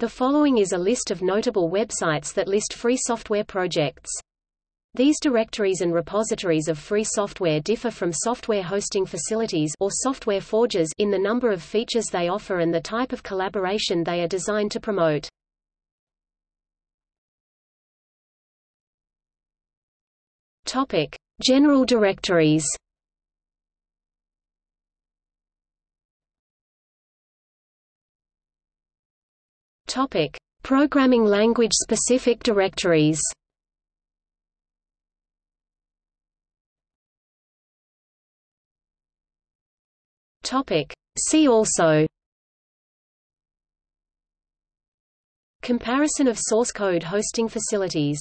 The following is a list of notable websites that list free software projects. These directories and repositories of free software differ from software hosting facilities or software forges in the number of features they offer and the type of collaboration they are designed to promote. Topic: General directories. Topic: Programming language specific directories. Topic: See also. Comparison of source code hosting facilities